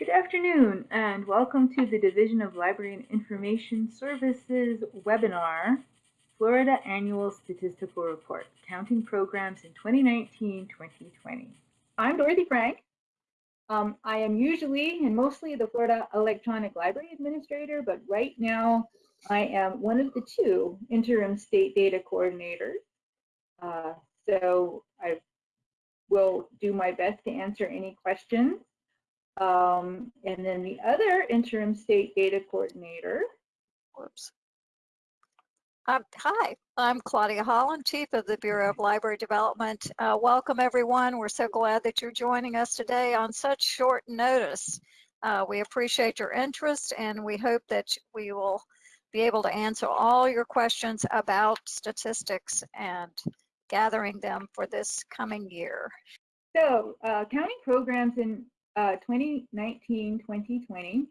Good afternoon and welcome to the Division of Library and Information Services webinar, Florida Annual Statistical Report, Counting Programs in 2019-2020. I'm Dorothy Frank. Um, I am usually and mostly the Florida Electronic Library Administrator, but right now I am one of the two interim state data coordinators. Uh, so I will do my best to answer any questions. Um, and then the other interim state data coordinator. Whoops. Um, hi, I'm Claudia Holland, Chief of the Bureau of Library Development. Uh, welcome everyone. We're so glad that you're joining us today on such short notice. Uh, we appreciate your interest and we hope that we will be able to answer all your questions about statistics and gathering them for this coming year. So uh, counting programs in 2019-2020. Uh,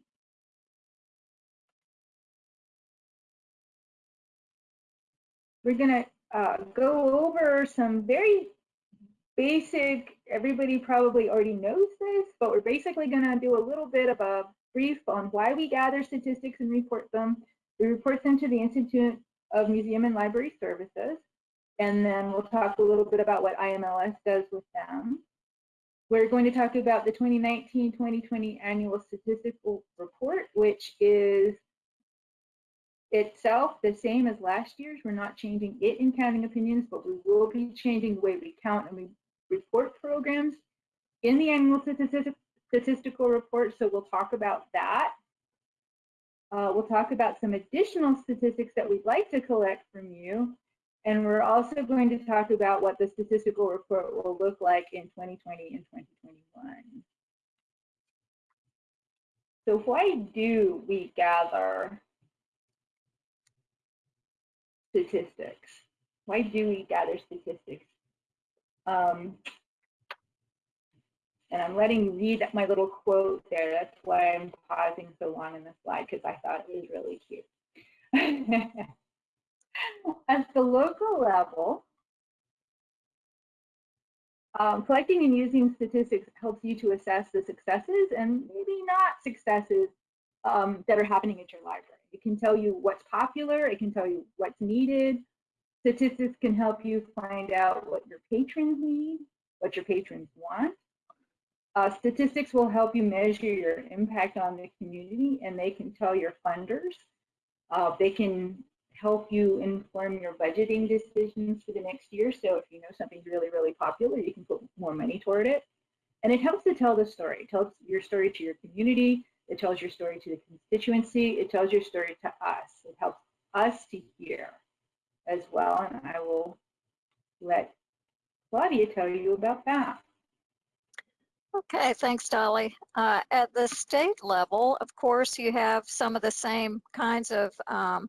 We're going to uh, go over some very basic, everybody probably already knows this, but we're basically going to do a little bit of a brief on why we gather statistics and report them. We report them to the Institute of Museum and Library Services, and then we'll talk a little bit about what IMLS does with them. We're going to talk about the 2019-2020 annual statistical report, which is itself the same as last year's. We're not changing it in counting opinions, but we will be changing the way we count and we report programs in the annual statistical report. So we'll talk about that. Uh, we'll talk about some additional statistics that we'd like to collect from you. And we're also going to talk about what the statistical report will look like in 2020 and 2021. So why do we gather statistics? Why do we gather statistics? Um, and I'm letting you read my little quote there. That's why I'm pausing so long in the slide because I thought it was really cute. At the local level, um, collecting and using statistics helps you to assess the successes and maybe not successes um, that are happening at your library. It can tell you what's popular, it can tell you what's needed. Statistics can help you find out what your patrons need, what your patrons want. Uh, statistics will help you measure your impact on the community and they can tell your funders. Uh, they can help you inform your budgeting decisions for the next year. So if you know something's really, really popular, you can put more money toward it. And it helps to tell the story. It tells your story to your community. It tells your story to the constituency. It tells your story to us. It helps us to hear as well. And I will let Claudia tell you about that. Okay, thanks, Dolly. Uh, at the state level, of course, you have some of the same kinds of um,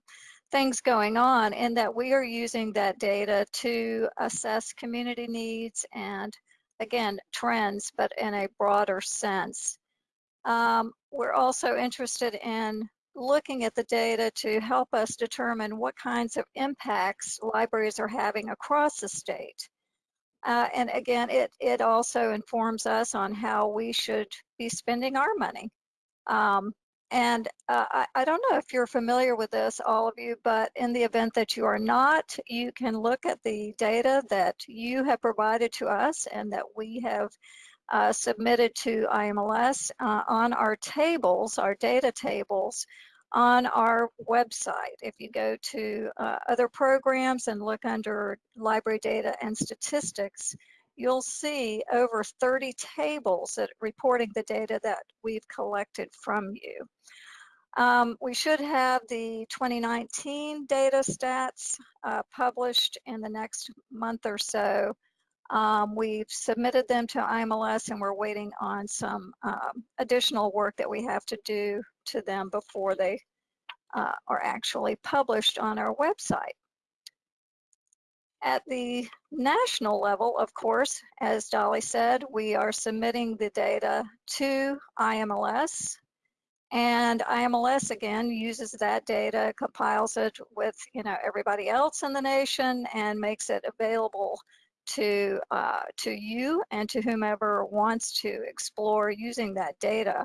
things going on in that we are using that data to assess community needs and again trends but in a broader sense. Um, we're also interested in looking at the data to help us determine what kinds of impacts libraries are having across the state. Uh, and again it it also informs us on how we should be spending our money. Um, and uh, I, I, don't know if you're familiar with this, all of you, but in the event that you are not, you can look at the data that you have provided to us and that we have uh, submitted to IMLS uh, on our tables, our data tables, on our website. If you go to uh, other programs and look under library data and statistics, you'll see over 30 tables that reporting the data that we've collected from you. Um, we should have the 2019 data stats uh, published in the next month or so. Um, we've submitted them to IMLS and we're waiting on some um, additional work that we have to do to them before they uh, are actually published on our website. At the national level, of course, as Dolly said, we are submitting the data to IMLS and IMLS again uses that data, compiles it with you know everybody else in the nation and makes it available to uh, to you and to whomever wants to explore using that data.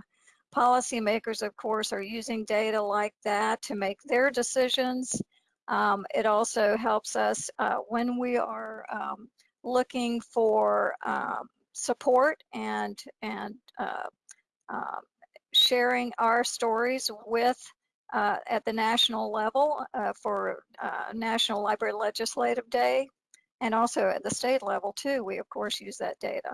policymakers, of course, are using data like that to make their decisions. Um, it also helps us uh, when we are um, looking for um, support and and uh, um, sharing our stories with uh, at the national level uh, for uh, National Library Legislative Day, and also at the state level too. We of course use that data.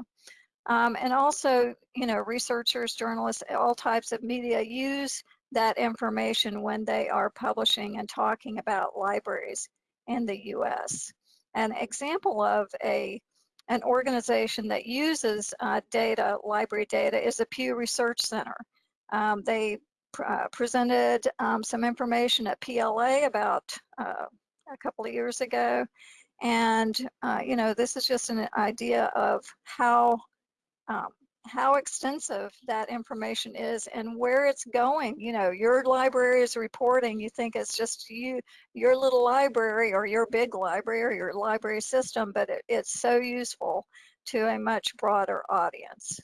Um, and also, you know, researchers, journalists, all types of media use that information when they are publishing and talking about libraries in the U.S. An example of a an organization that uses uh, data, library data, is the Pew Research Center. Um, they pr uh, presented um, some information at PLA about uh, a couple of years ago. And, uh, you know, this is just an idea of how um, how extensive that information is and where it's going. You know, your library is reporting, you think it's just you, your little library or your big library or your library system, but it, it's so useful to a much broader audience.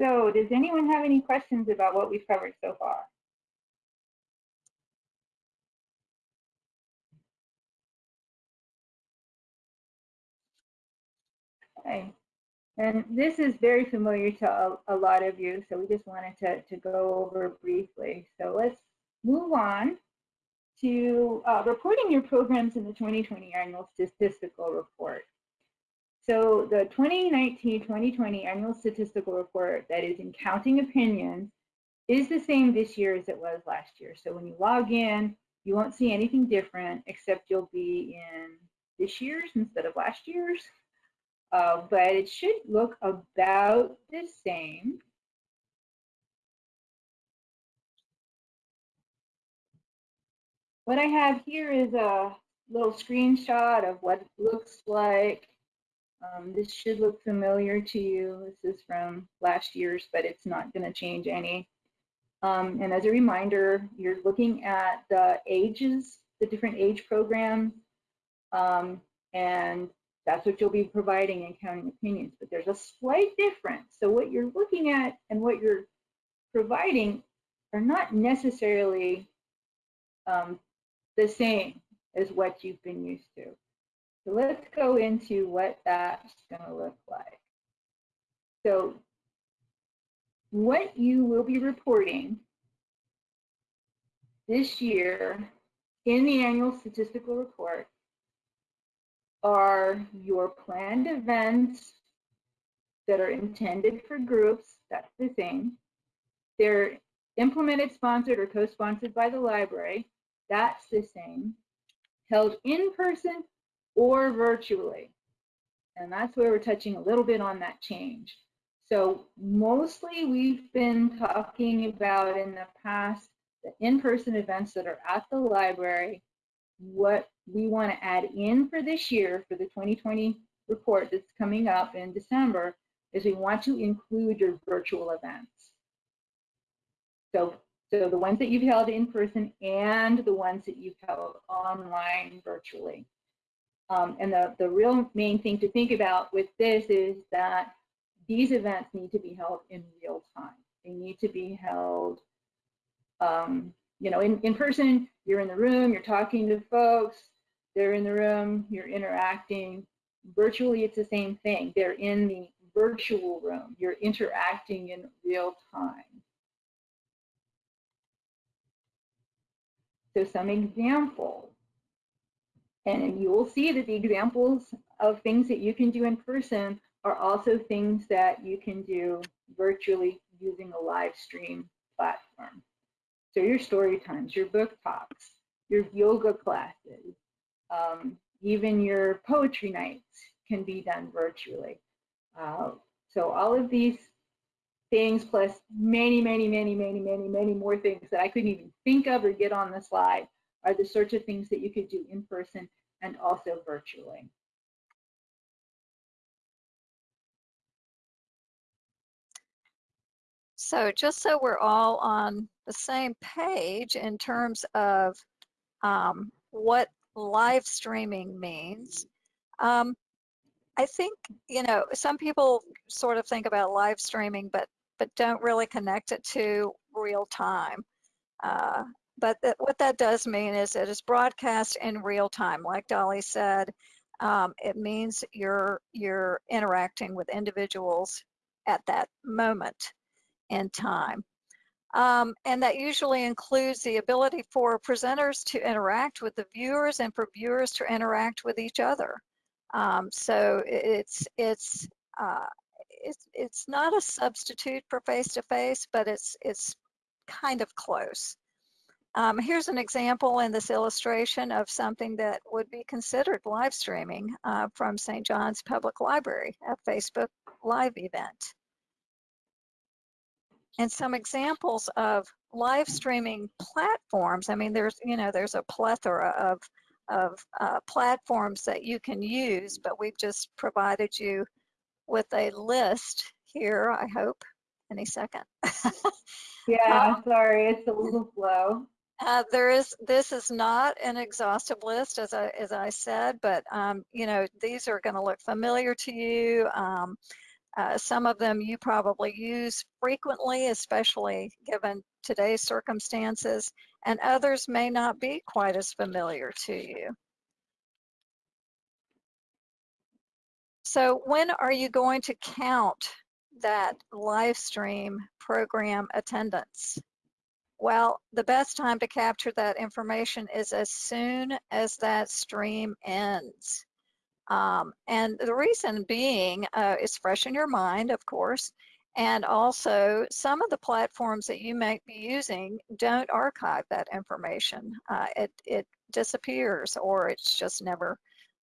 So does anyone have any questions about what we've covered so far? Okay. And this is very familiar to a, a, lot of you, so we just wanted to, to go over briefly. So let's move on to uh, reporting your programs in the 2020 annual statistical report. So the 2019-2020 annual statistical report that is in counting opinions is the same this year as it was last year. So when you log in, you won't see anything different except you'll be in this year's instead of last year's uh, but it should look about the same. What I have here is a little screenshot of what it looks like. Um, this should look familiar to you. This is from last year's, but it's not going to change any. Um, and as a reminder, you're looking at the ages, the different age programs, um, and that's what you'll be providing in counting opinions, but there's a slight difference. So what you're looking at and what you're providing are not necessarily um, the same as what you've been used to. So let's go into what that's going to look like. So what you will be reporting this year in the annual statistical report are your planned events that are intended for groups, that's the same. They're implemented, sponsored, or co-sponsored by the library, that's the same. Held in person or virtually. And that's where we're touching a little bit on that change. So mostly we've been talking about in the past the in-person events that are at the library what we want to add in for this year, for the 2020 report that's coming up in December, is we want to include your virtual events. So, so the ones that you've held in person and the ones that you've held online virtually. Um, and the, the real main thing to think about with this is that these events need to be held in real time. They need to be held um, you know, in, in person, you're in the room, you're talking to folks, they're in the room, you're interacting. Virtually, it's the same thing. They're in the virtual room. You're interacting in real time. So some examples. And you will see that the examples of things that you can do in person are also things that you can do virtually using a live stream platform. So your story times, your book talks, your yoga classes, um, even your poetry nights can be done virtually. Uh, so all of these things plus many, many, many, many, many, many more things that I couldn't even think of or get on the slide are the sorts of things that you could do in person and also virtually. So just so we're all on the same page in terms of um, what live streaming means, um, I think, you know, some people sort of think about live streaming, but but don't really connect it to real time. Uh, but that, what that does mean is it is broadcast in real time. Like Dolly said, um, it means you're you're interacting with individuals at that moment in time. Um, and that usually includes the ability for presenters to interact with the viewers and for viewers to interact with each other. Um, so it's it's uh, it's it's not a substitute for face-to-face, but it's it's kind of close. Um, here's an example in this illustration of something that would be considered live streaming uh, from St. John's Public Library, a Facebook Live event. And some examples of live streaming platforms. I mean, there's, you know, there's a plethora of, of uh, platforms that you can use, but we've just provided you with a list here, I hope, any second. Yeah, Um, sorry, it's a little slow. Uh, there is, this is not an exhaustive list, as I, as I said, but, um, you know, these are going to look familiar to you. Um, uh, some of them you probably use frequently, especially given today's circumstances, and others may not be quite as familiar to you. So when are you going to count that live stream program attendance? Well, the best time to capture that information is as soon as that stream ends. Um, and the reason being uh, it's fresh in your mind, of course, and also some of the platforms that you might be using don't archive that information. Uh, it, it disappears or it's just never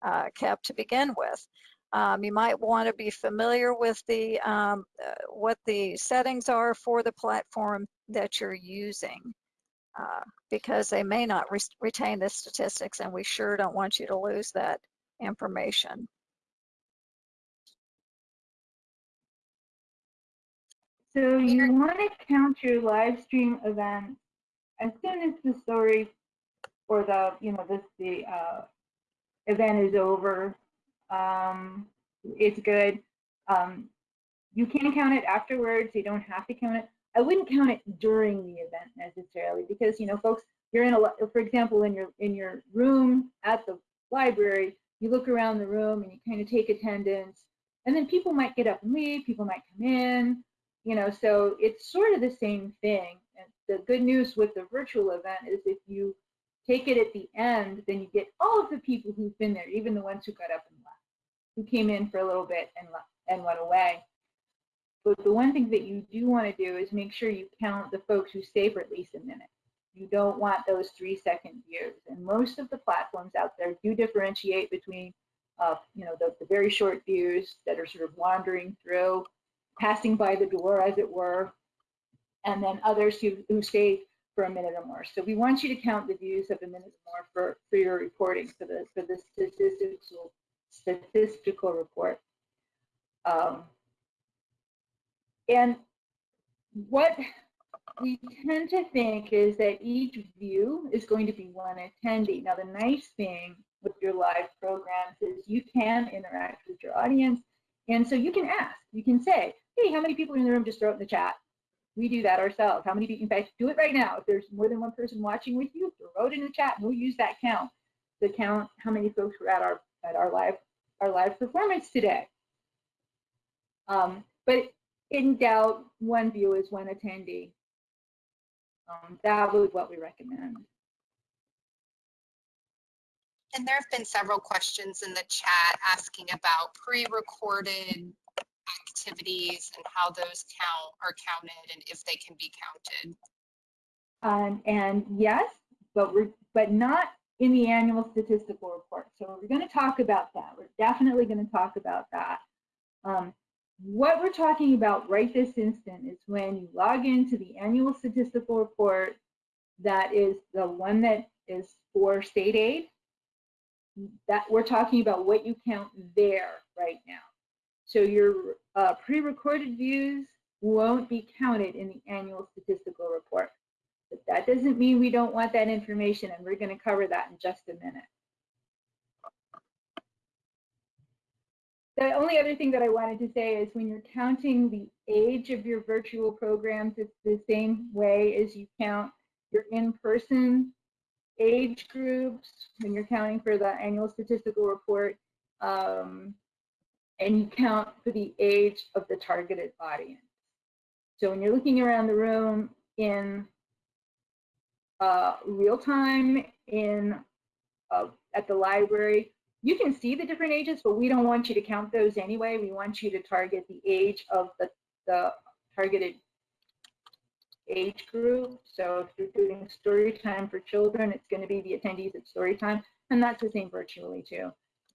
uh, kept to begin with. Um, you might want to be familiar with the um, uh, what the settings are for the platform that you're using uh, because they may not re retain the statistics and we sure don't want you to lose that information. So you want to count your live stream event as soon as the story or the, you know, this, the uh, event is over. Um, it's good. Um, you can count it afterwards. You don't have to count it. I wouldn't count it during the event necessarily because, you know, folks, you're in a, for example, in your in your room at the library, you look around the room and you kind of take attendance and then people might get up and leave, people might come in, you know, so it's sort of the same thing. And the good news with the virtual event is if you take it at the end, then you get all of the people who've been there, even the ones who got up and left, who came in for a little bit and left and went away. But the one thing that you do want to do is make sure you count the folks who stay for at least a minute. You don't want those three second views. And most of the platforms out there do differentiate between, uh, you know, the, the very short views that are sort of wandering through, passing by the door, as it were, and then others who, who stay for a minute or more. So we want you to count the views of a minute or more for, for your reporting, for the, for the statistical, statistical report. Um, and what we tend to think is that each view is going to be one attendee. Now, the nice thing with your live programs is you can interact with your audience. And so you can ask, you can say, hey, how many people are in the room just throw it in the chat? We do that ourselves. How many people, in fact, do it right now. If there's more than one person watching with you, throw it in the chat and we'll use that count to count how many folks were at our at our live our live performance today. Um, but in doubt, one view is one attendee. Um, that was what we recommend. And there have been several questions in the chat asking about pre-recorded activities and how those count are counted and if they can be counted. Um, and yes, but we're but not in the annual statistical report. So we're going to talk about that. We're definitely going to talk about that. Um, what we're talking about right this instant is when you log into the annual statistical report, that is the one that is for state aid, that we're talking about what you count there right now. So your uh, pre-recorded views won't be counted in the annual statistical report. But that doesn't mean we don't want that information, and we're going to cover that in just a minute. The only other thing that I wanted to say is when you're counting the age of your virtual programs, it's the same way as you count your in-person age groups when you're counting for the annual statistical report. Um, and you count for the age of the targeted audience. So when you're looking around the room in uh, real time in uh, at the library, you can see the different ages, but we don't want you to count those anyway. We want you to target the age of the, the targeted age group. So if you're doing story time for children, it's going to be the attendees at story time, and that's the same virtually too.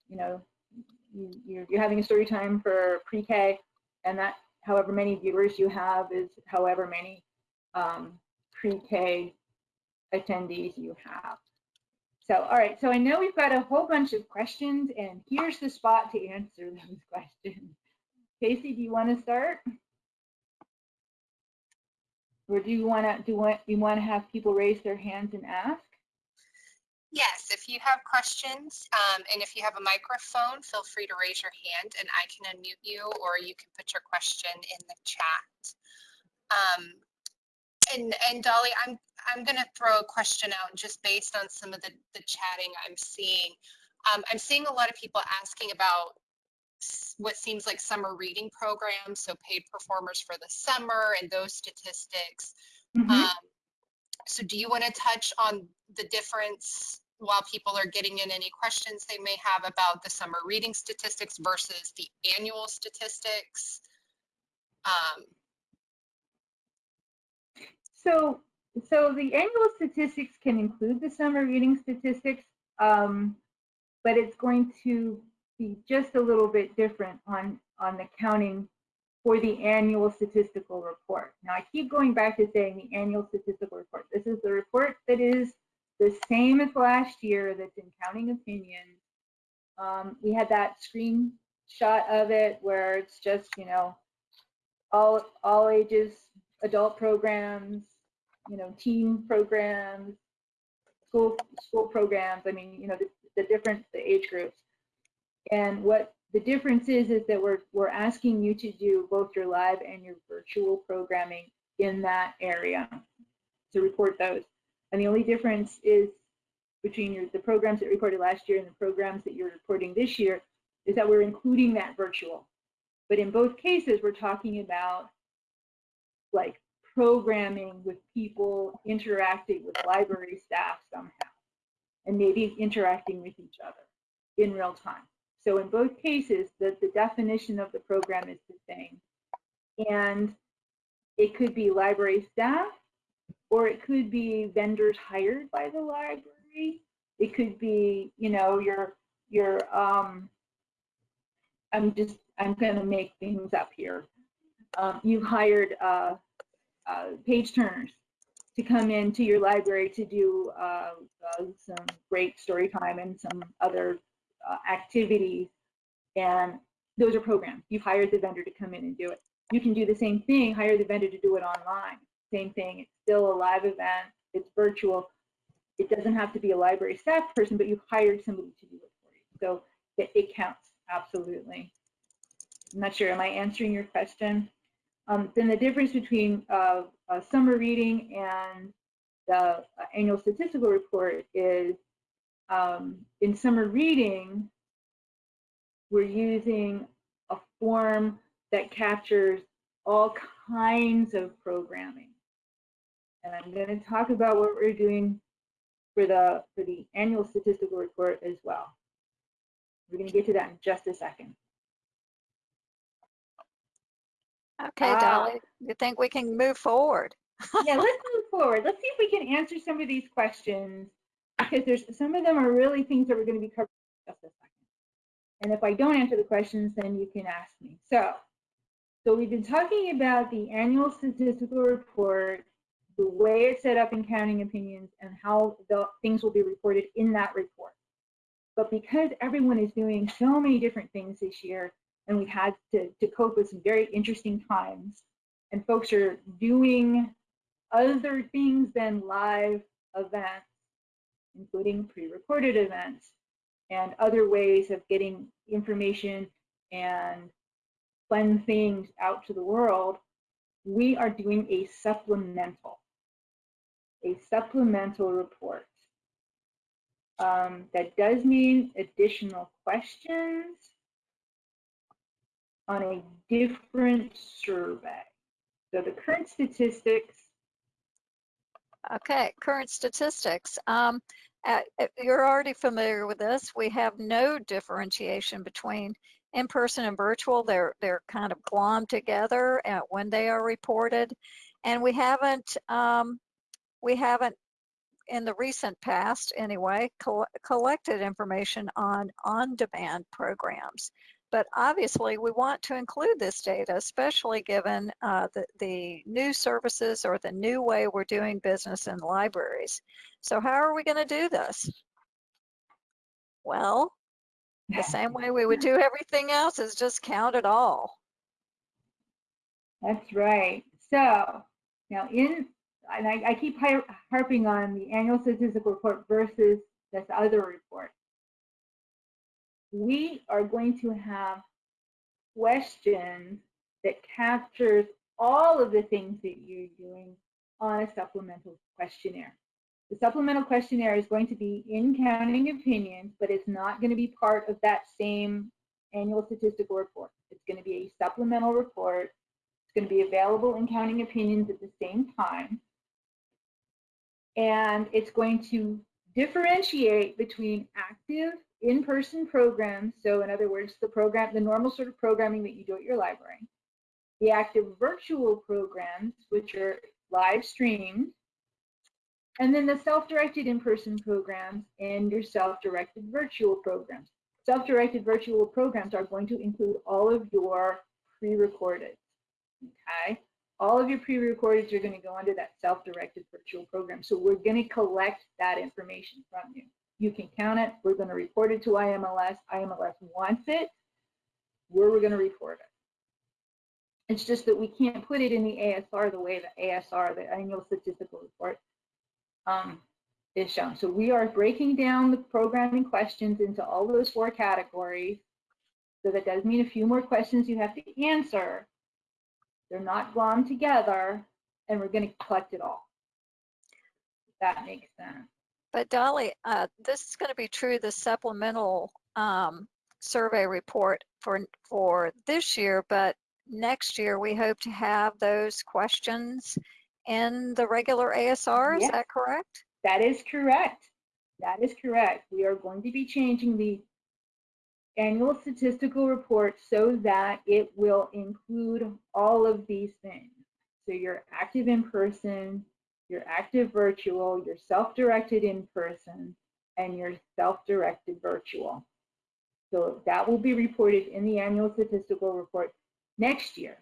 You know, you, you're, you're having a story time for pre-K, and that however many viewers you have is however many um, pre-K attendees you have. So, all right, so I know we've got a whole bunch of questions, and here's the spot to answer those questions. Casey, do you want to start? Or do you want to do what you want to have people raise their hands and ask? Yes, if you have questions, um, and if you have a microphone, feel free to raise your hand and I can unmute you, or you can put your question in the chat. Um, and, and Dolly, I'm, I'm going to throw a question out just based on some of the, the chatting I'm seeing. Um, I'm seeing a lot of people asking about what seems like summer reading programs, so paid performers for the summer and those statistics. Mm -hmm. um, so do you want to touch on the difference while people are getting in any questions they may have about the summer reading statistics versus the annual statistics? Um, so, so the annual statistics can include the summer reading statistics, um, but it's going to be just a little bit different on, on the counting for the annual statistical report. Now I keep going back to saying the annual statistical report. This is the report that is the same as last year that's in counting opinions. Um, we had that screenshot of it where it's just, you know, all, all ages, adult programs, you know, team programs, school, school programs. I mean, you know, the, the different the age groups. And what the difference is, is that we're, we're asking you to do both your live and your virtual programming in that area to report those. And the only difference is between your, the programs that reported last year and the programs that you're reporting this year is that we're including that virtual. But in both cases, we're talking about like programming with people interacting with library staff somehow, and maybe interacting with each other in real time. So in both cases, the, the definition of the program is the same. And it could be library staff, or it could be vendors hired by the library. It could be, you know, your, your, um, I'm just, I'm gonna make things up here. Um, you've hired uh, uh, page turners to come into your library to do uh, uh some great story time and some other uh, activities, and those are programs. You've hired the vendor to come in and do it. You can do the same thing, hire the vendor to do it online. Same thing, it's still a live event, it's virtual. It doesn't have to be a library staff person, but you've hired somebody to do it for you. So it, it counts, absolutely. I'm not sure, am I answering your question? Um, then the difference between uh, summer reading and the uh, annual statistical report is um, in summer reading, we're using a form that captures all kinds of programming. And I'm going to talk about what we're doing for the for the annual statistical report as well. We're going to get to that in just a second. Okay, uh, Dolly, you think we can move forward? yeah, let's move forward. Let's see if we can answer some of these questions because there's some of them are really things that we're going to be covering just a second. And if I don't answer the questions, then you can ask me. So, so we've been talking about the annual statistical report, the way it's set up in counting opinions, and how the things will be reported in that report. But because everyone is doing so many different things this year, and we've had to, to cope with some very interesting times, and folks are doing other things than live events, including pre-recorded events and other ways of getting information and fun things out to the world, we are doing a supplemental, a supplemental report. Um, that does mean additional questions on a different survey. So the current statistics, Okay, current statistics. Um, uh, you're already familiar with this. We have no differentiation between in-person and virtual. They're they're kind of glommed together uh, when they are reported, and we haven't um, we haven't in the recent past anyway col collected information on on-demand programs. But obviously, we want to include this data, especially given uh, the, the new services or the new way we're doing business in libraries. So how are we going to do this? Well, the same way we would do everything else is just count it all. that's right. So now in, and I, I keep harping on the annual statistical report versus this other report. We are going to have questions that captures all of the things that you're doing on a supplemental questionnaire. The supplemental questionnaire is going to be in counting opinions, but it's not going to be part of that same annual statistical report. It's going to be a supplemental report. It's going to be available in counting opinions at the same time. And it's going to differentiate between active in-person programs. So in other words, the program, the normal sort of programming that you do at your library, the active virtual programs, which are live streamed, and then the self-directed in-person programs and your self-directed virtual programs. Self-directed virtual programs are going to include all of your pre-recorded, okay? All of your pre-recordeds are going to go under that self-directed virtual program. So we're going to collect that information from you. You can count it. We're going to report it to IMLS. IMLS wants it. Where we're going to report it. It's just that we can't put it in the ASR the way the ASR, the annual statistical report, um, is shown. So we are breaking down the programming questions into all those four categories. So that does mean a few more questions you have to answer. They're not glommed together, and we're going to collect it all. If that makes sense. But Dolly, uh, this is going to be true, the supplemental um, survey report for, for this year, but next year we hope to have those questions in the regular ASR, is Yes. that correct? That is correct. That is correct. We are going to be changing the annual statistical report so that it will include all of these things. So your active in person, your active virtual, your self-directed in person, and your self-directed virtual. So that will be reported in the annual statistical report next year.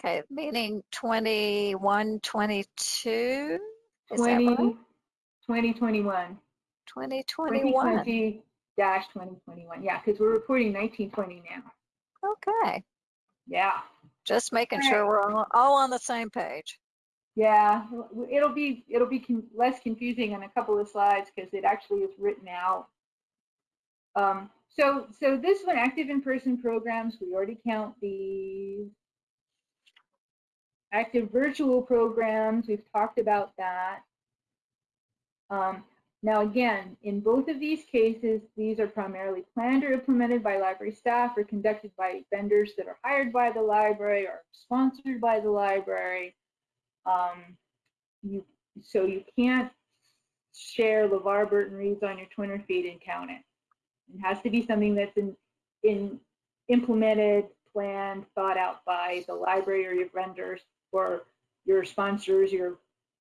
Okay, meaning 21, 22? Is that 20, right? 2021. 2021. 2020 dash 2021. Yeah, because we're reporting 1920 now. Okay, Yeah. Just making All sure we're all, all on the same page. Yeah, it'll be it'll be con- less confusing on a couple of slides because it actually is written out. Um, so so this one, active in-person programs, we already count the active virtual programs. We've talked about that. Um, now again, in both of these cases, these are primarily planned or implemented by library staff or conducted by vendors that are hired by the library or sponsored by the library. Um, you, so you can't share LeVar Burton reads on your Twitter feed and count it. It has to be something that's in, in implemented, planned, thought out by the library or your vendors or your sponsors, your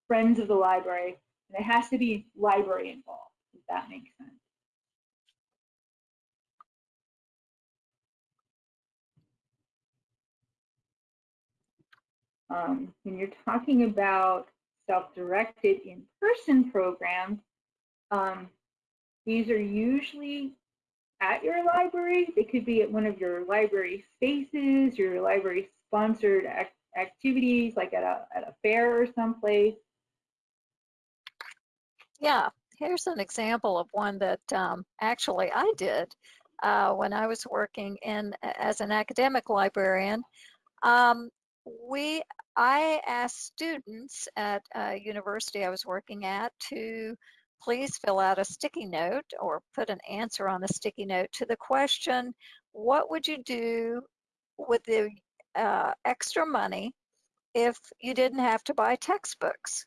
friends of the library. It has to be library involved, if that makes sense. um, when you're talking about self-directed in-person programs, um, these are usually at your library. They could be at one of your library spaces, your library sponsored ac activities, like at a, at a fair or someplace. Yeah, here's an example of one that um, actually I did. uh, when I was working in as an academic librarian. Um, we, I asked students at a university I was working at to please fill out a sticky note or put an answer on a sticky note to the question, what would you do with the uh, extra money if you didn't have to buy textbooks?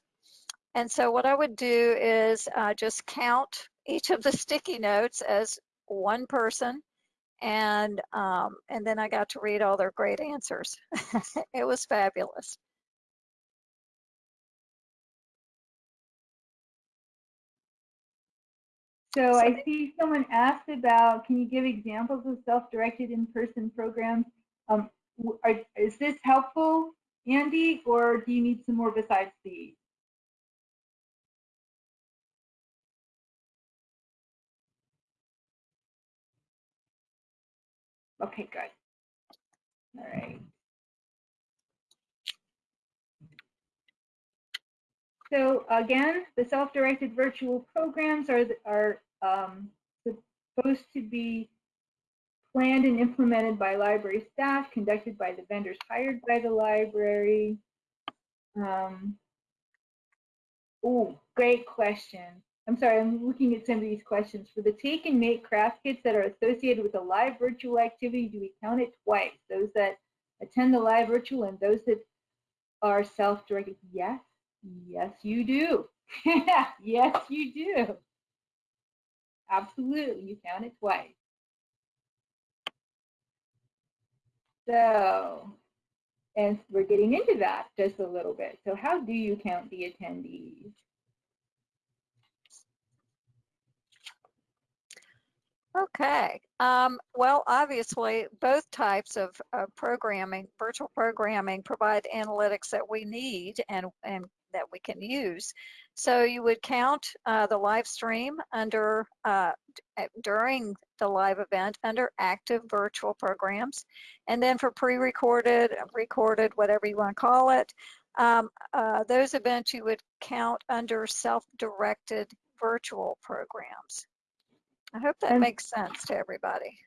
And so what I would do is uh, just count each of the sticky notes as one person and um, and then I got to read all their great answers. it was fabulous. So I see someone asked about, can you give examples of self-directed in-person programs? Um, are, is this helpful, Andy, or do you need some more besides these? Okay, good. All right. So again, the self-directed virtual programs are, are um, supposed to be planned and implemented by library staff, conducted by the vendors hired by the library. Um, oh, great question. I'm sorry, I'm looking at some of these questions. For the take and make craft kits that are associated with a live virtual activity, do we count it twice? Those that attend the live virtual and those that are self-directed? Yes, yes, you do. yes, you do. Absolutely, you count it twice. So, and we're getting into that just a little bit. So how do you count the attendees? Okay. Um, well, obviously, both types of programming, virtual programming, provide analytics that we need and, and that we can use. So you would count uh, the live stream under uh, during the live event under active virtual programs, and then for pre-recorded, recorded, whatever you want to call it, um, uh, those events you would count under self-directed virtual programs. I hope that And- makes sense to everybody.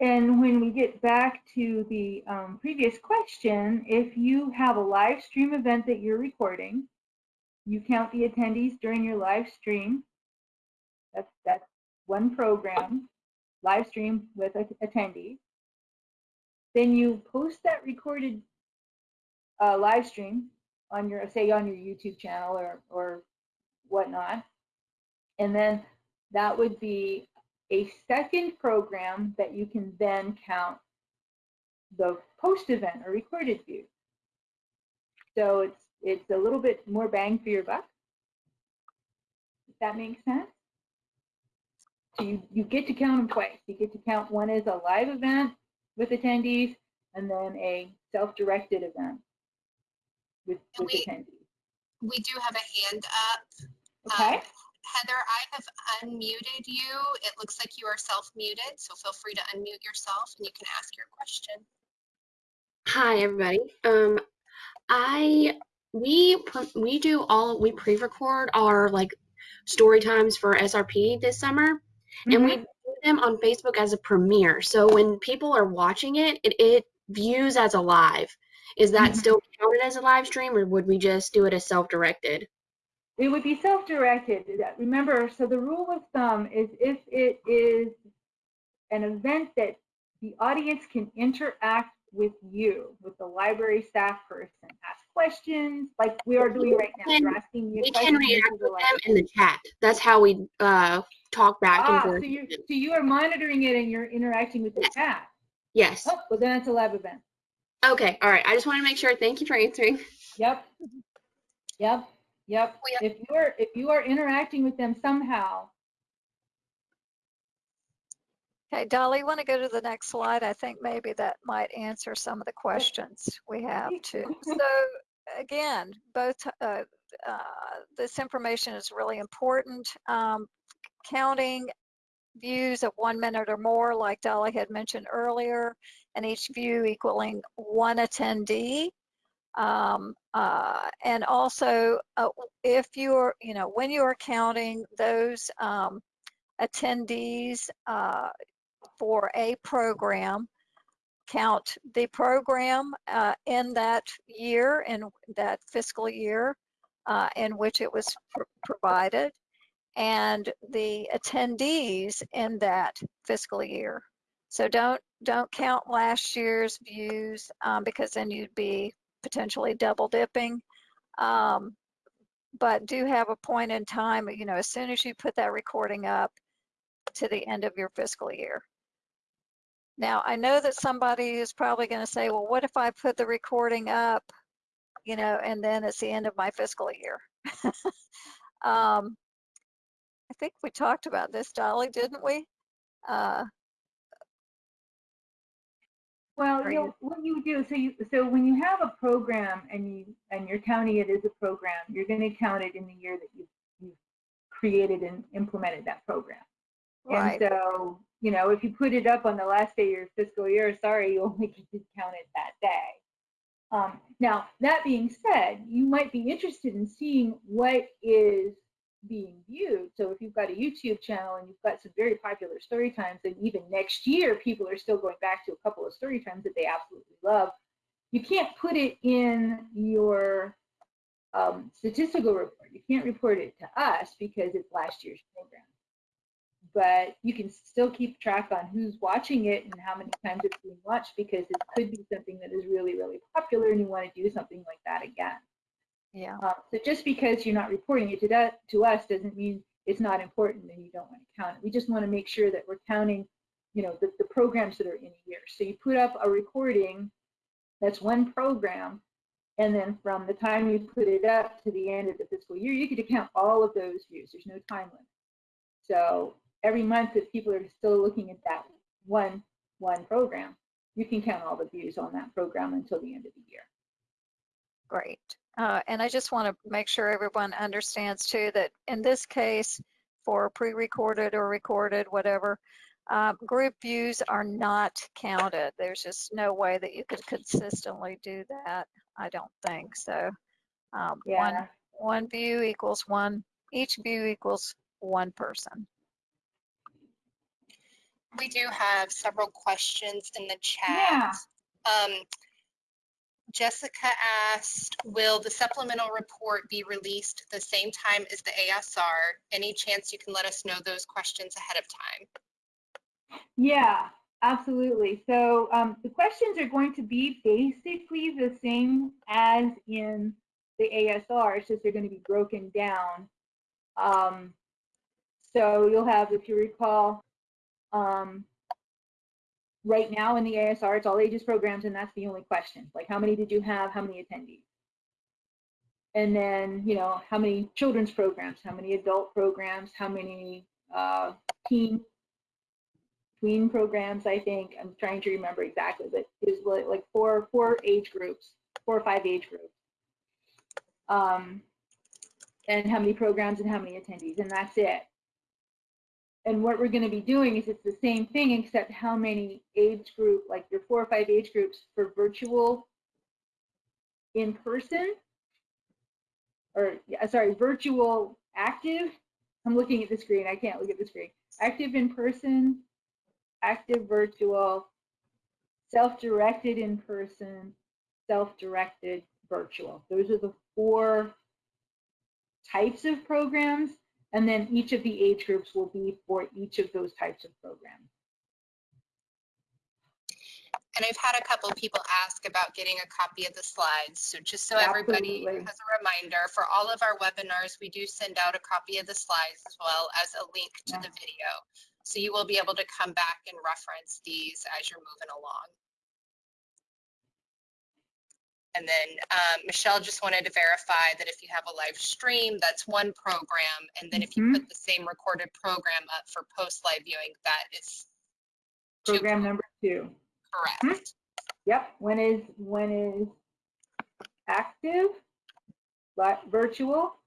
And when we get back to the um, previous question, if you have a live stream event that you're recording, you count the attendees during your live stream. That's that's one program, live stream with a- attendees. Then you post that recorded uh, live stream on your, say, on your YouTube channel or or whatnot, and then that would be a second program that you can then count the post event or recorded view. So it's it's a little bit more bang for your buck. If that makes sense. So you, you get to count them twice. You get to count one as a live event with attendees and then a self-directed event with, with We- attendees. We do have a hand up. Okay? Um, Heather, I have unmuted you. It looks like you are self-muted, so feel free to unmute yourself and you can ask your question. Hi, everybody. Um, I we we do all we pre-record our like story times for SRP this summer, and we Mhm. do them on Facebook as a premiere. So when people are watching it, it, it views as a live. Is that Mhm. still counted as a live stream, or would we just do it as self-directed? It would be self-directed. Remember, so the rule of thumb is if it is an event that the audience can interact with you, with the library staff person, ask questions like we are doing right now. You're asking you We can react with them in the chat. That's how we uh talk back and Ah, so forth. you so you are monitoring it and you're interacting with the Yes. chat. Yes. Oh, well then it's a live event. Okay. All right. I just want to make sure. Thank you for answering. Yep. Yep. Yep. If you are if you are interacting with them somehow, Okay, Dolly, you want to go to the next slide? I think maybe that might answer some of the questions we have too. So again, both, uh, uh, this information is really important. Um, counting views of one minute or more, like Dolly had mentioned earlier, and each view equaling one attendee. Um, uh, and also, uh, if you're, you know, when you are counting those um, attendees, uh, for a program, count the program uh, in that year, in that fiscal year uh, in which it was pr- provided, and the attendees in that fiscal year. So don't don't count last year's views um, because then you'd be potentially double dipping. Um, but do have a point in time, you know, as soon as you put that recording up to the end of your fiscal year. Now, I know that somebody is probably going to say, well, what if I put the recording up, you know, and then it's the end of my fiscal year? um, I think we talked about this, Dolly, didn't we? Uh, Well, you know, what you do, so you, so when you have a program and you, and you're counting it as a program, you're gonna count it in the year that you, you've created and implemented that program. right. And so, you know, if you put it up on the last day of your fiscal year, sorry, you only get to count it that day. Um, now, that being said, you might be interested in seeing what is being viewed. So if you've got a YouTube channel and you've got some very popular story times, and even next year people are still going back to a couple of story times that they absolutely love, you can't put it in your um, statistical report. You can't report it to us because it's last year's program. But you can still keep track on who's watching it and how many times it's being watched because it could be something that is really, really popular and you want to do something like that again. Yeah. Uh, so just because you're not reporting it to that to us doesn't mean it's not important and you don't want to count it. We just want to make sure that we're counting, you know, the, the programs that are in a year. So you put up a recording, that's one program, and then from the time you put it up to the end of the fiscal year, you could count all of those views. There's no time limit. So every month, if people are still looking at that one one program, you can count all the views on that program until the end of the year. Great. Uh, and I just want to make sure everyone understands too that in this case, for pre-recorded or recorded, whatever, uh, group views are not counted. There's just no way that you could consistently do that. I don't think so. Um, one Yeah. one view equals one. Each view equals one person. We do have several questions in the Yeah. chat. Um, Jessica asked, will the supplemental report be released the same time as the ASR? Any chance you can let us know those questions ahead of time? Yeah, absolutely. So um, the questions are going to be basically the same as in the ASR, it's just they're going to be broken down. Um, so you'll have, if you recall, um, right now in the ASR, it's all ages programs, and that's the only question. Like, how many did you have? How many attendees? And then, you know, how many children's programs? How many adult programs? How many uh, teen tween programs, I think. I'm trying to remember exactly, but it was like, like four four age groups, four or five age groups. Um, and how many programs and how many attendees, and that's it. And what we're going to be doing is it's the same thing, except how many age group, like your four or five age groups for virtual in person, or sorry, virtual active. I'm looking at the screen. I can't look at the screen. Active in person, active virtual, self-directed in person, self-directed virtual. Those are the four types of programs, and then each of the age groups will be for each of those types of programs. And I've had a couple people ask about getting a copy of the slides. So just so everybody has a reminder, for all of our webinars, we do send out a copy of the slides as well as a link to the video. So you will be able to come back and reference these as you're moving along. And then um, Michelle just wanted to verify that if you have a live stream, that's one program. And then if you Mhm. put the same recorded program up for post live viewing, that is two Program number two. correct. Yep, one is one is active, virtual,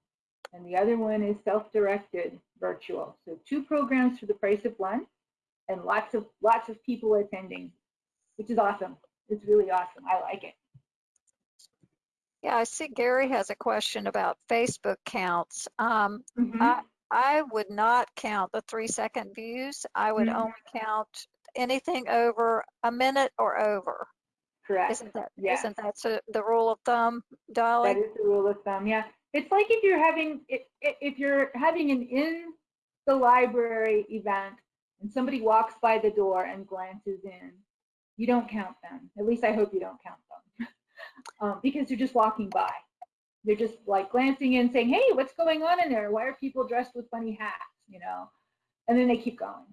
and the other one is self-directed virtual. So two programs for the price of one, and lots of lots of people attending, which is awesome. It's really awesome. I like it. Yeah, I see Gary has a question about Facebook counts. Um, Mhm. I, I would not count the three second views. I would Mhm. only count anything over a minute or over. Correct. Isn't that, Yeah. not that so- the rule of thumb, Dolly? That is the rule of thumb, yeah. It's like if you're having, if you're having an in the library event and somebody walks by the door and glances in, you don't count them. At least I hope you don't count them. Um, because they're just walking by. They're just like glancing in saying, hey, what's going on in there? Why are people dressed with funny hats, you know? And then they keep going.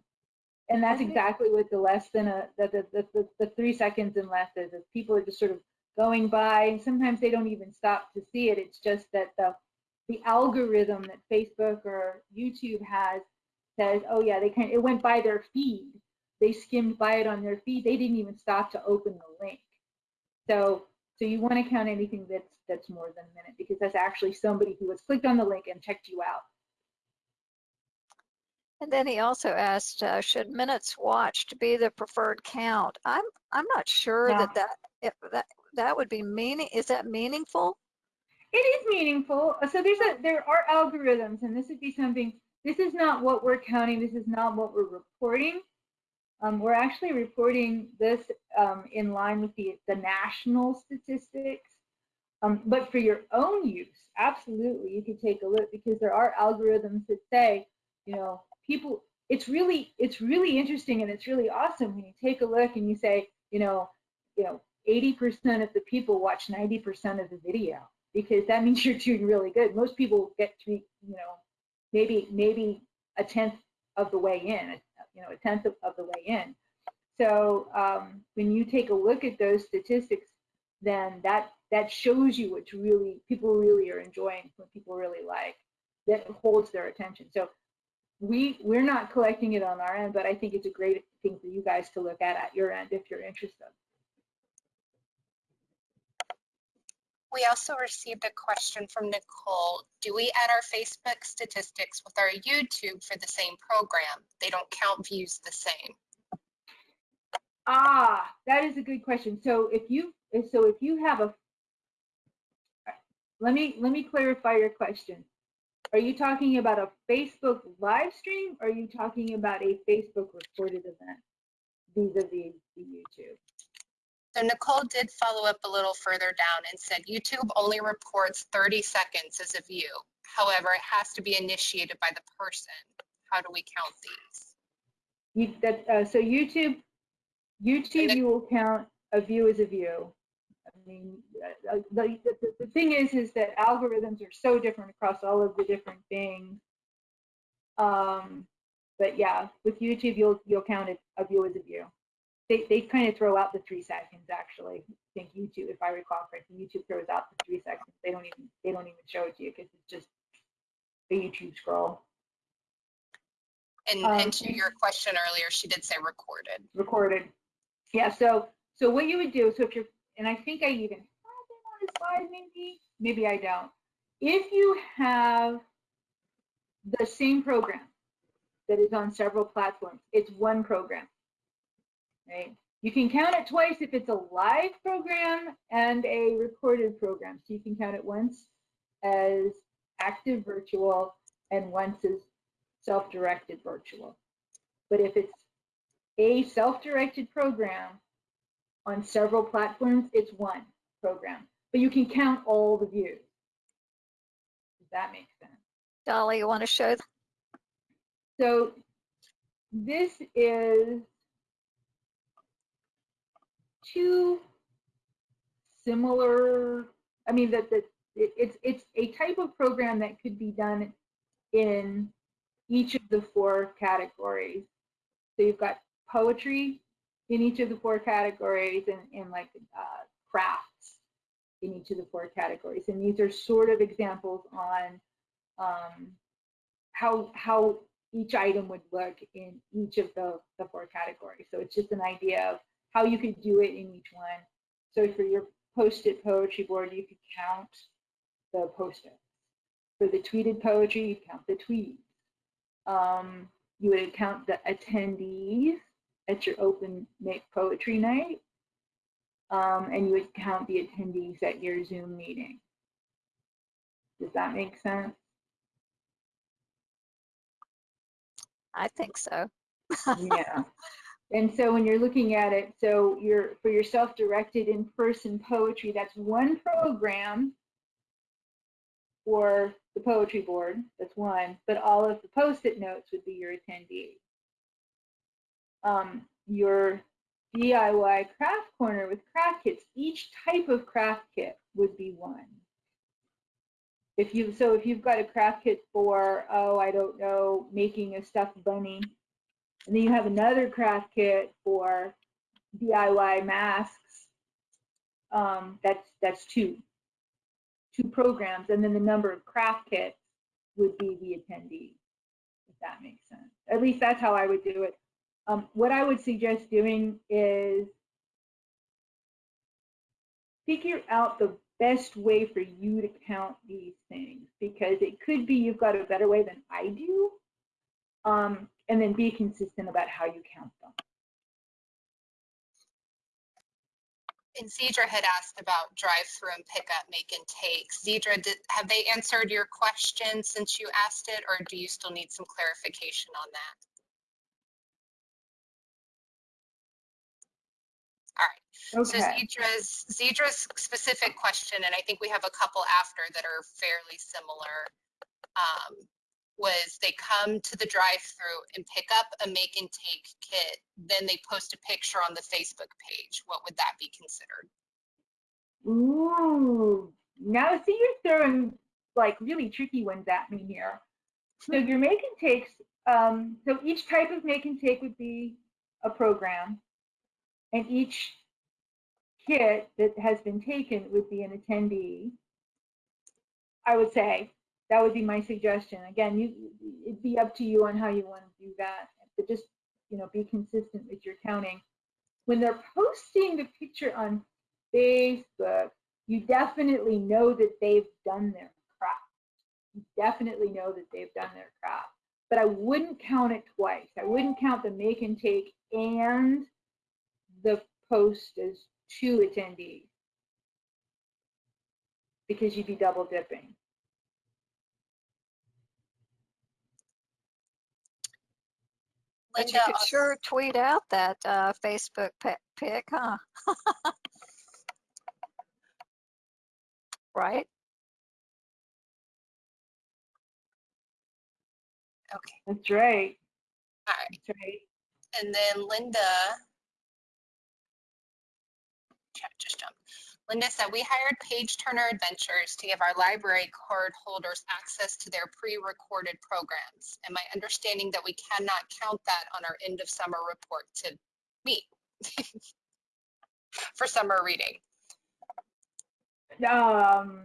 And that's exactly what the less than a, the, the, the, the, three seconds and less is, is people are just sort of going by and sometimes they don't even stop to see it. It's just that the, the algorithm that Facebook or YouTube has says, oh yeah, they can, it went by their feed. They skimmed by it on their feed. They didn't even stop to open the link. So, so you want to count anything that's, that's more than a minute because that's actually somebody who has clicked on the link and checked you out. And then he also asked, uh, should minutes watched be the preferred count? I'm, I'm not sure No. that that, if that, that would be meaning, is that meaningful? It is meaningful. Uh, So there's a there are algorithms, and this would be something. This is not what we're counting. This is not what we're reporting. Um, we're actually reporting this um, in line with the the national statistics. Um, but for your own use, absolutely, you could take a look because there are algorithms that say, you know, people. It's really it's really interesting and it's really awesome when you take a look and you say, you know, you know, 80% of the people watch 90% of the video because that means you're doing really good. Most people get to, you know, maybe maybe a tenth of the way in, you know, a tenth of, of the way in. So um, when you take a look at those statistics, then that that shows you what's really people really are enjoying, what people really like, that holds their attention. So we we're not collecting it on our end, but I think it's a great thing for you guys to look at at your end if you're interested. We also received a question from Nicole. Do we add our Facebook statistics with our YouTube for the same program? They don't count views the same. Ah, that is a good question. So if you so if you have a let me let me clarify your question. Are you talking about a Facebook live stream or are you talking about a Facebook recorded event vis-a-vis the YouTube? So Nicole did follow up a little further down and said YouTube only reports 30 seconds as a view. However, it has to be initiated by the person. How do we count these? You that uh, so YouTube YouTube you will count a view as a view. I mean, uh, the, the, the thing is, is that algorithms are so different across all of the different things. Um, but yeah, with YouTube, you'll you'll count it a view as a view. They they kind of throw out the three seconds actually. I think YouTube, if I recall correctly, YouTube throws out the three seconds. They don't even they don't even show it to you because it's just a YouTube scroll And, Um, and to your question earlier, she did say recorded. recorded. Yeah, so so what you would do, so if you're, and I think I even have it on a slide, maybe, maybe I don't. If you have the same program that is on several platforms, it's one program, right? You can count it twice if it's a live program and a recorded program. So you can count it once as active virtual and once as self-directed virtual. But if it's a self-directed program on several platforms, it's one program. But you can count all the views. Does that make sense? Dolly, you want to show? So this is two similar, I mean, that that it, it's it's a type of program that could be done in each of the four categories. So you've got poetry in each of the four categories and, and like uh, crafts in each of the four categories. And these are sort of examples on um, how how each item would look in each of the, the four categories. So it's just an idea of how you could do it in each one. So for your post-it poetry board, you could count the post-it. For the tweeted poetry, you count the tweets. Um, you would count the attendees at your open poetry night. Um, and you would count the attendees at your Zoom meeting. Does that make sense? I think so. yeah. And so when you're looking at it, so you're for your self-directed in-person poetry, that's one program for the poetry board, that's one, but all of the post-it notes would be your attendees. Um, your DIY craft corner with craft kits, each type of craft kit would be one. If you so if you've got a craft kit for oh I don't know making a stuffed bunny, and then you have another craft kit for DIY masks, um, that's that's two two programs, and then the number of craft kits would be the attendee, if that makes sense. At least that's how I would do it. Um, what I would suggest doing is figure out the best way for you to count these things because it could be you've got a better way than I do. Um, and then be consistent about how you count them. And Zedra had asked about drive-through and pickup, make and take. Zedra, did, have they answered your question since you asked it, or do you still need some clarification on that? All right. So Okay. Zedra's, Zedra's specific question, and I think we have a couple after that are fairly similar, um, was they come to the drive-through and pick up a make and take kit, then they post a picture on the Facebook page. What would that be considered? Ooh. Now see you're throwing like really tricky ones at me here. So your make and takes, um, so each type of make and take would be a program. And each kit that has been taken would be an attendee. I would say that would be my suggestion. Again, you it'd be up to you on how you want to do that, but just you know be consistent with your counting. When they're posting the picture on Facebook, you definitely know that they've done their craft. You definitely know that they've done their craft. But I wouldn't count it twice. I wouldn't count the make and take and the post as two attendees because you'd be double dipping. But you could sure tweet out that uh, Facebook pic, huh? Right? Okay, That's right. all right. That's right. And then Linda, chat just jumped. Linda said, we hired Page Turner Adventures to give our library card holders access to their pre-recorded programs. And my understanding that we cannot count that on our end of summer report to meet for summer reading. Um.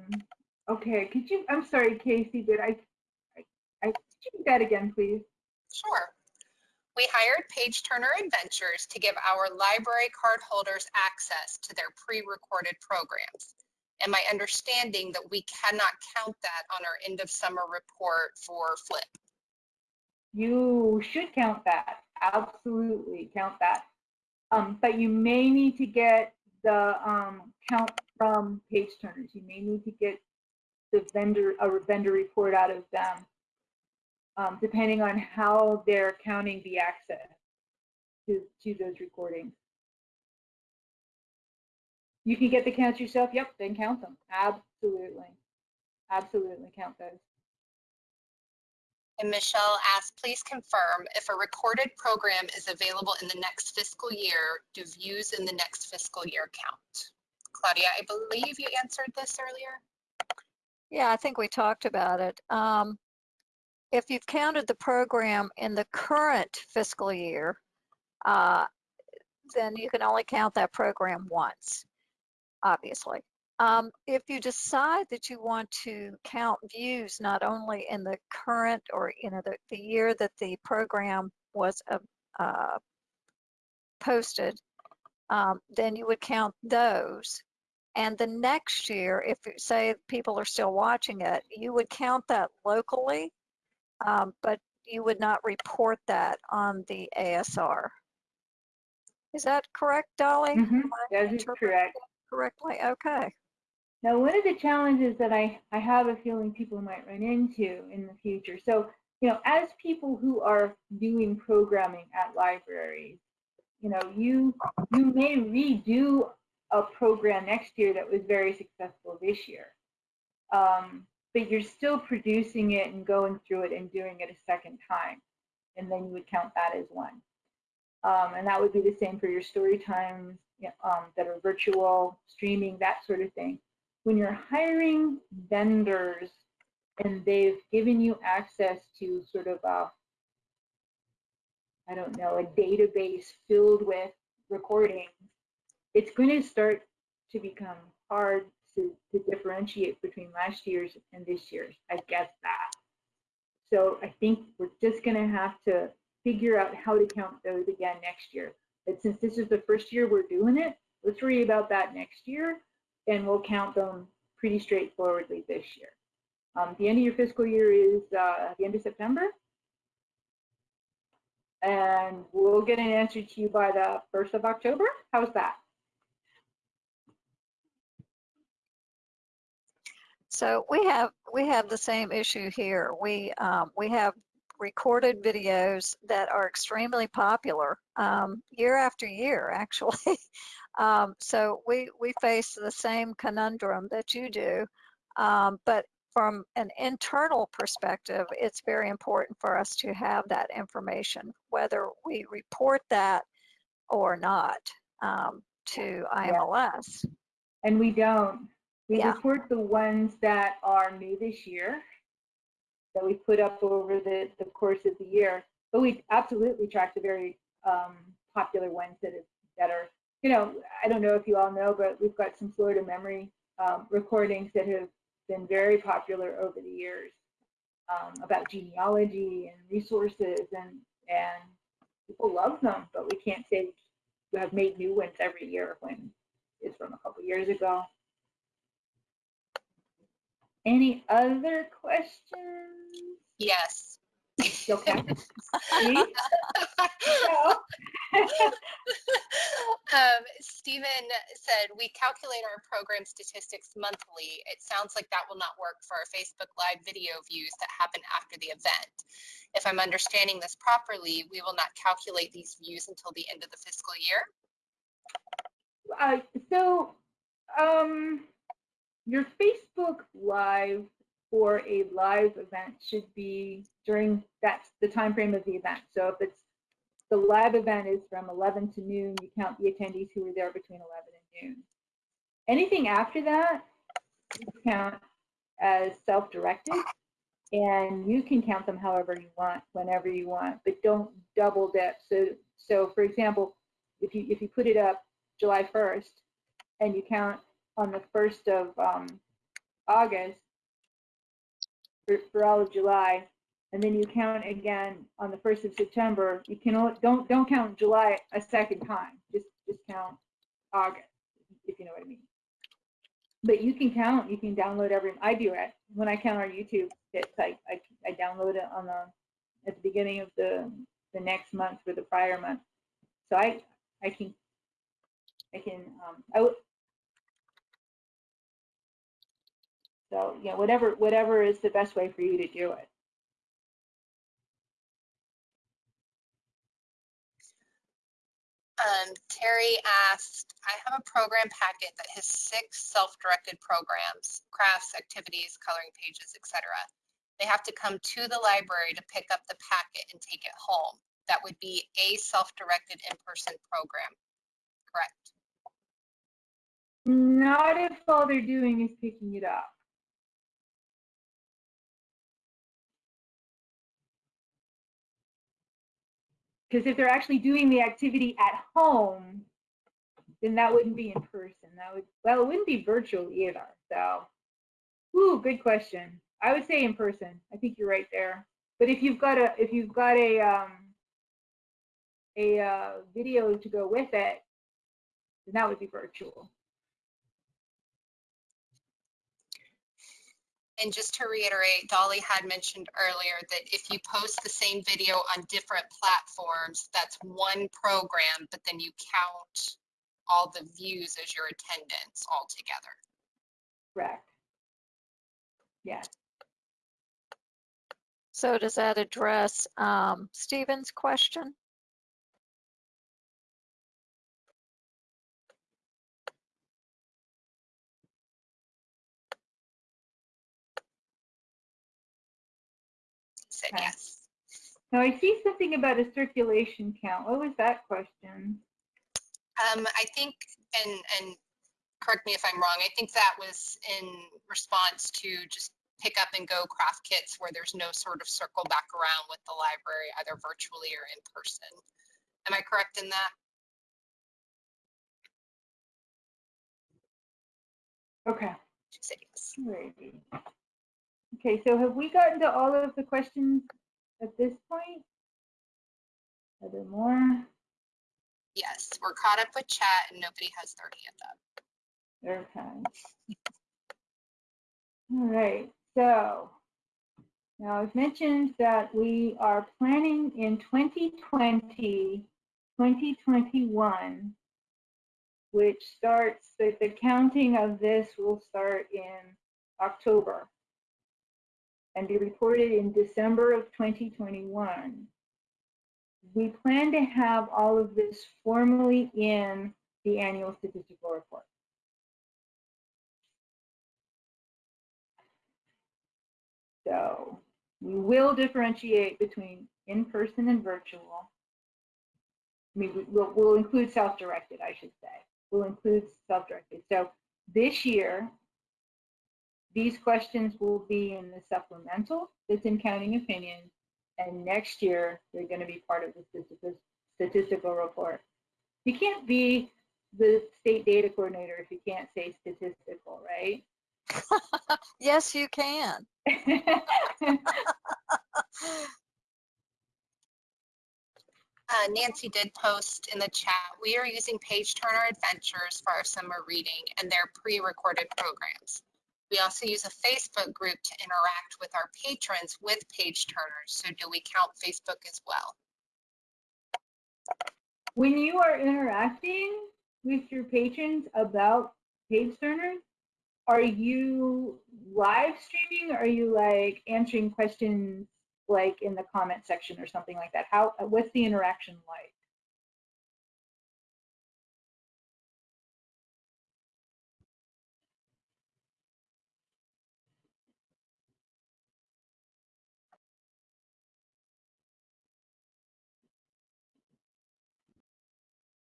Okay. Could you? I'm sorry, Casey. Did I? I, I could you do that again, please? Sure. We hired Page Turner Adventures to give our library card holders access to their pre-recorded programs. And my understanding that we cannot count that on our end of summer report for Flip. You should count that. Absolutely count that. Um, but you may need to get the um, count from page turners. You may need to get the vendor a vendor report out of them, um, depending on how they're counting the access to to those recordings. You can get the counts yourself. Yep, then count them. Absolutely, absolutely count those. And Michelle asked, please confirm if a recorded program is available in the next fiscal year, do views in the next fiscal year count? Claudia, I believe you answered this earlier. Yeah, I think we talked about it. Um, if you've counted the program in the current fiscal year, uh, then you can only count that program once, obviously. Um, if you decide that you want to count views not only in the current or you know the, the year that the program was uh, uh, posted, um, then you would count those. And the next year, if say people are still watching it, you would count that locally, um, but you would not report that on the ASR. Is that correct, Dolly? Mhm, That is correct. Correctly, okay. Now, one of the challenges that I, I have a feeling people might run into in the future. So, you know, as people who are doing programming at libraries, you know, you you may redo a program next year that was very successful this year. Um, but you're still producing it and going through it and doing it a second time. And then you would count that as one. Um, and that would be the same for your story times um, that are virtual, streaming, that sort of thing. When you're hiring vendors and they've given you access to sort of a, I don't know, a database filled with recordings, it's going to start to become hard to, to differentiate between last year's and this year's. I guess that. So I think we're just going to have to figure out how to count those again next year. But since this is the first year we're doing it, let's worry about that next year and we'll count them pretty straightforwardly this year. Um, the end of your fiscal year is uh, the end of September. And we'll get an answer to you by the 1st of October. How's that? So we have we have the same issue here. We um, we have recorded videos that are extremely popular um, year after year, actually. um, so we we face the same conundrum that you do, um, but from an internal perspective, it's very important for us to have that information, whether we report that or not um, to IMLS. And we don't. We Yeah. report the ones that are new this year that we put up over the, the course of the year. But we absolutely track the very um, popular ones that, is, that are, you know, I don't know if you all know, but we've got some Florida memory um, recordings that have been very popular over the years um, about genealogy and resources and, and people love them, but we can't say we have made new ones every year when it's from a couple years ago. Any other questions? Yes. Okay. Um, Stephen said, we calculate our program statistics monthly. It sounds like that will not work for our Facebook Live video views that happen after the event. If I'm understanding this properly, we will not calculate these views until the end of the fiscal year. Uh, so, um, your Facebook Live for a live event should be during that's the time frame of the event. So if it's the live event is from 11 to noon, you count the attendees who were there between 11 and noon. Anything after that, you count as self-directed, and you can count them however you want, whenever you want, but don't double dip. So, so for example, if you if you put it up July 1st and you count on the 1st of um, August for, for all of July, and then you count again on the 1st of September, you can only, don't don't count July a second time. Just just count August, if you know what I mean. But you can count. You can download every. I do it when I count our YouTube hits. I, I I download it on the at the beginning of the the next month or the prior month. So I I can I can um I so yeah whatever whatever is the best way for you to do it. Um, Terry asked, I have a program packet that has six self-directed programs, crafts, activities, coloring pages, etc. They have to come to the library to pick up the packet and take it home. That would be a self-directed in-person program, correct? Not if all they're doing is picking it up. Because if they're actually doing the activity at home, then that wouldn't be in person. That would, well, it wouldn't be virtual either. So, ooh, good question. I would say in person. I think you're right there. But if you've got a, if you've got a, um, a uh, video to go with it, then that would be virtual. And just to reiterate, Dolly had mentioned earlier that if you post the same video on different platforms, that's one program, but then you count all the views as your attendance altogether. Correct. Yes. So does that address um, Stephen's question? Okay. yes. Now I see something about a circulation count. What was that question? Um, I think, and, and correct me if I'm wrong, I think that was in response to just pick up and go craft kits where there's no sort of circle back around with the library, either virtually or in person. Am I correct in that? Okay. Yes. Alrighty. Okay, so have we gotten to all of the questions at this point? Are there more? Yes, we're caught up with chat and nobody has their hand up. Okay. All right, so now I've mentioned that we are planning in 2020, 2021, which starts, the, the counting of this will start in October and be reported in December of 2021. We plan to have all of this formally in the annual statistical report. So we will differentiate between in-person and virtual. I mean, we- we'll, we'll include self-directed, I should say. We'll include self-directed. So this year, these questions will be in the supplemental that's in counting opinions. And next year, they're going to be part of the statistical, statistical report. You can't be the state data coordinator if you can't say statistical, right? Yes, you can. Uh, Nancy did post in the chat, we are using Page Turner Adventures for our summer reading and their pre-recorded programs. We also use a Facebook group to interact with our patrons with Page Turners. So do we count Facebook as well? when you are interacting with your patrons about page turners, are you live streaming? Are you like answering questions like in the comment section or something like that? How what's the interaction like?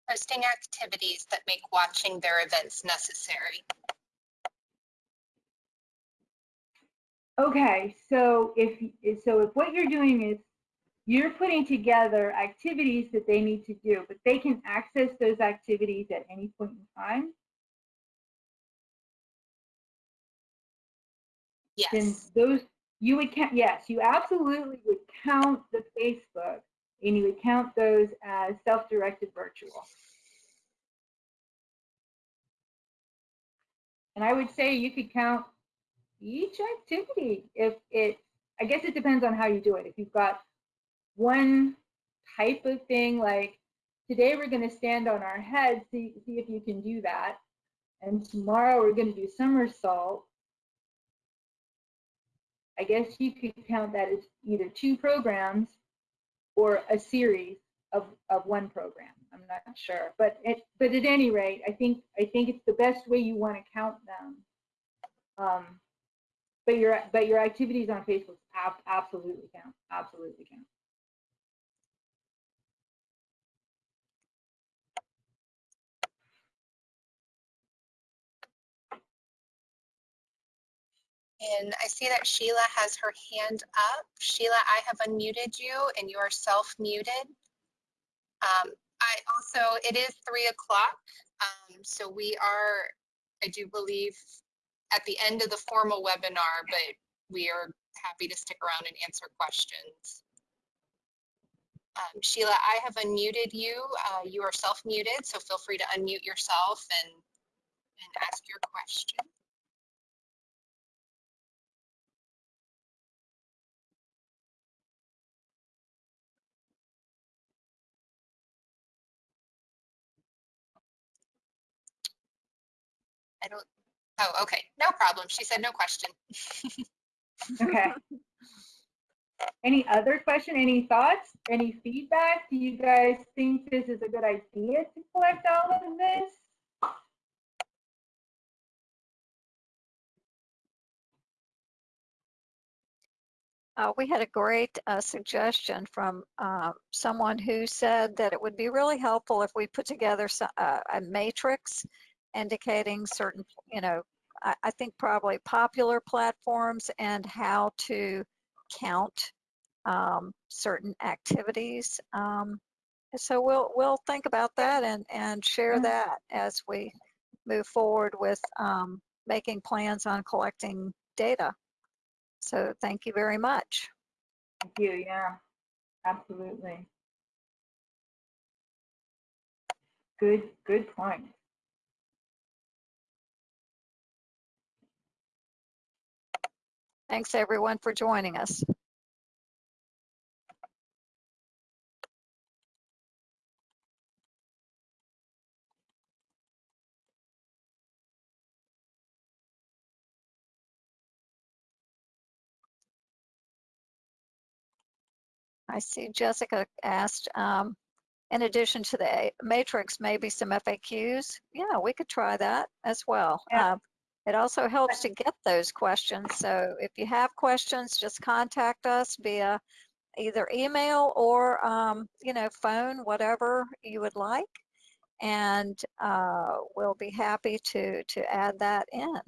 Posting activities that make watching their events necessary. Okay, so if so if what you're doing is you're putting together activities that they need to do, but they can access those activities at any point in time, Yes. then those you would count yes you absolutely would count the facebook and you would count those as self-directed virtual. And i would say you could count each activity if it i guess it depends on how you do it. If you've got one type of thing like today we're going to stand on our heads see, see if you can do that and tomorrow we're going to do somersault I guess you could count that as either two programs or a series of, of one program. I'm not sure, but it, but at any rate, I think I think it's the best way you want to count them. Um, but your but your activities on Facebook ab- absolutely count, absolutely count. And I see that Sheila has her hand up. Sheila, I have unmuted you and you are self-muted. Um, I also, it is three o'clock, um, so we are, I do believe, at the end of the formal webinar, but we are happy to stick around and answer questions. Um, Sheila, I have unmuted you. Uh, you are self-muted, so feel free to unmute yourself and, and ask your question. I don't, oh, okay, no problem. She said no question. Okay. any other question? Any thoughts? Any feedback? Do you guys think this is a good idea to collect all of this? Uh, we had a great uh, suggestion from uh, someone who said that it would be really helpful if we put together so- uh, a matrix indicating certain, you know, I, I think probably popular platforms and how to count um, certain activities. Um, so we'll we'll think about that and and share that as we move forward with um, making plans on collecting data. So thank you very much. Thank you, yeah, absolutely. Good, good point. Thanks everyone for joining us. I see Jessica asked, um, in addition to the matrix, maybe some FAQs. Yeah, we could try that as well. Yeah. Uh, It also helps to get those questions. So if you have questions, just contact us via either email or, um, you know, phone, whatever you would like. And uh, we'll be happy to, to add that in.